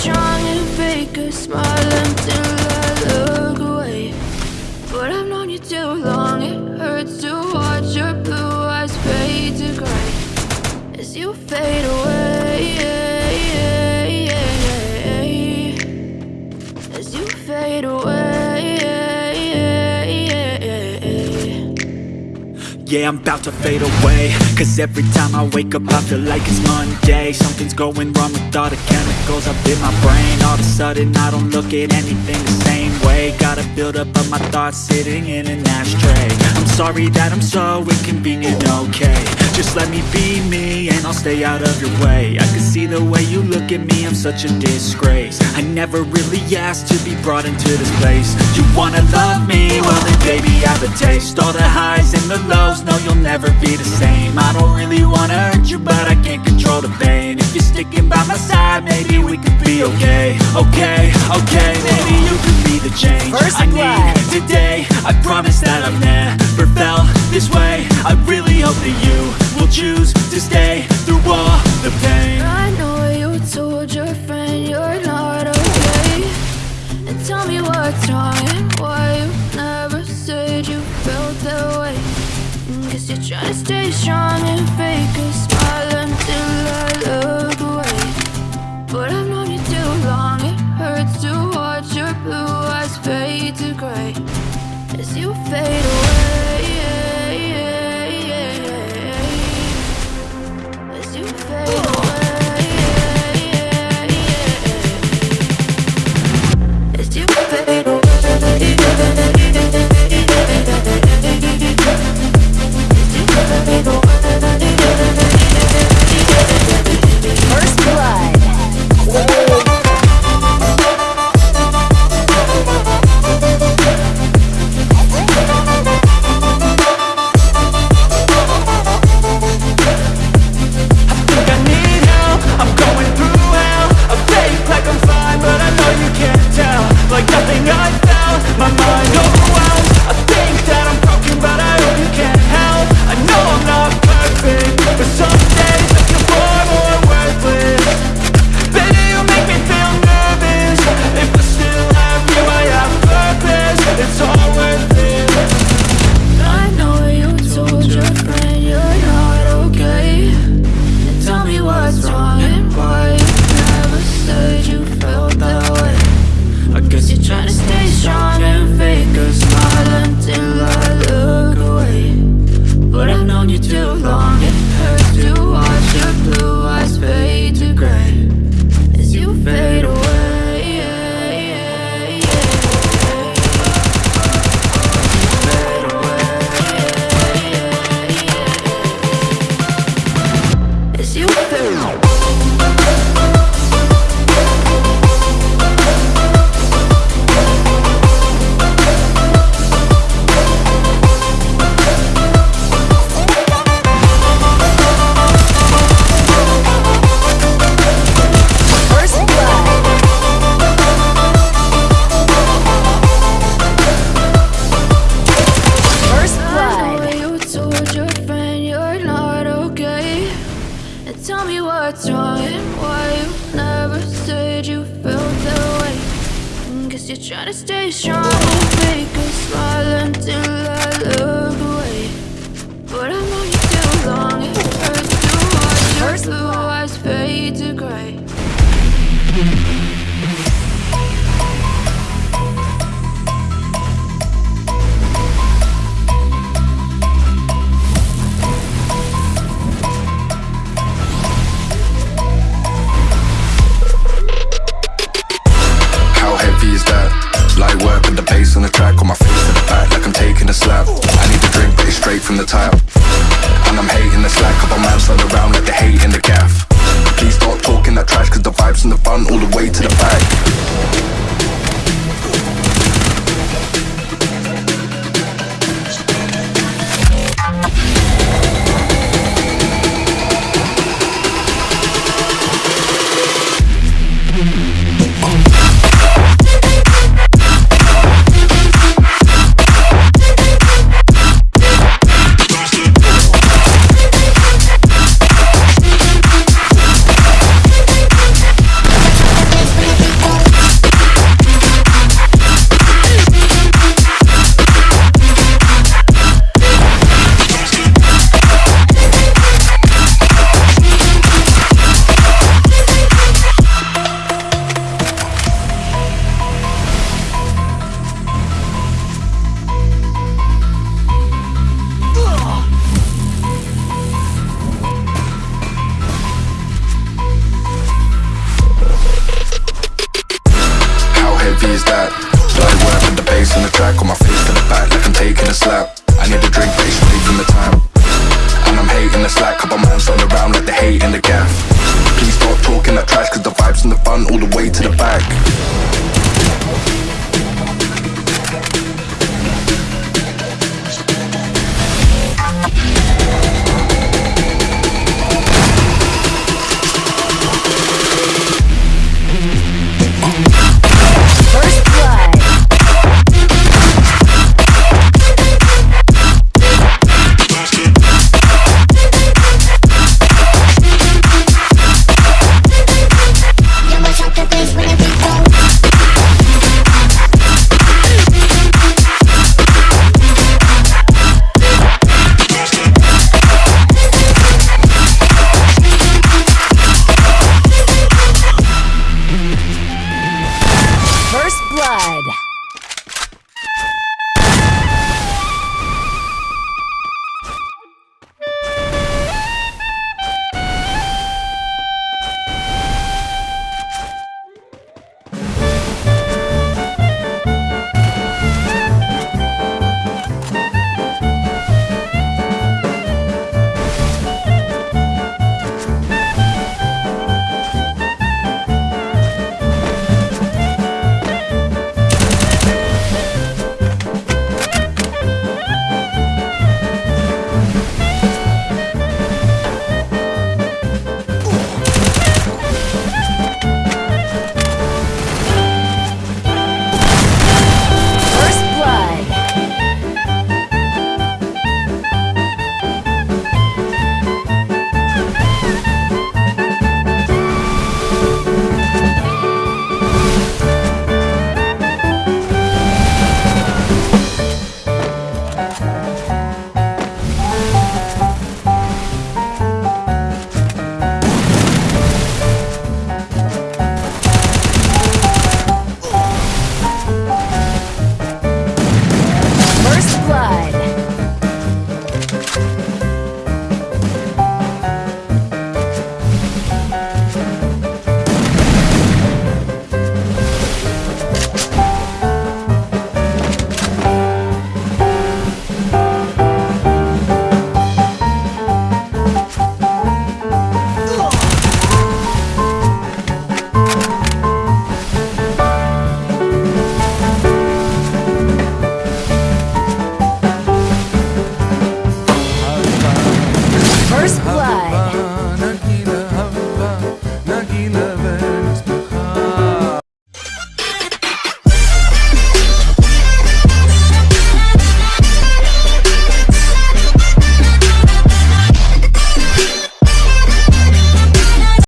strong and fake a smile until I look away. But I've known you too long, it hurts to watch your blue eyes fade to gray as you fade away. Yeah, I'm about to fade away. Cause every time I wake up I feel like it's Monday. Something's going wrong with all the chemicals up in my brain. All of a sudden I don't look at anything the same way. Got a build up of my thoughts sitting in an ashtray. I'm sorry that I'm so inconvenient, okay. Just let me be me I'll stay out of your way. I can see the way you look at me, I'm such a disgrace. I never really asked to be brought into this place. You wanna love me? Well then baby I have a taste. All the highs and the lows, no you'll never be the same. I don't really wanna hurt you but I can't control the pain. If you're sticking by my side, maybe we could be okay. Okay, okay, maybe you could be the change First I need today. I promise that I've never felt this way. I really hope that you will choose to stay through all what's wrong and why you never said you felt that way. Guess you're trying to stay strong and fake a smile until I look away. But I've known you too long, it hurts to watch your blue eyes fade to gray. The tap a slap. I need a drink, straight from the time And I'm hating the slack, couple man on around like the hate in the gaff. Please stop talking that trash, cause the vibes and the fun all the way to the back.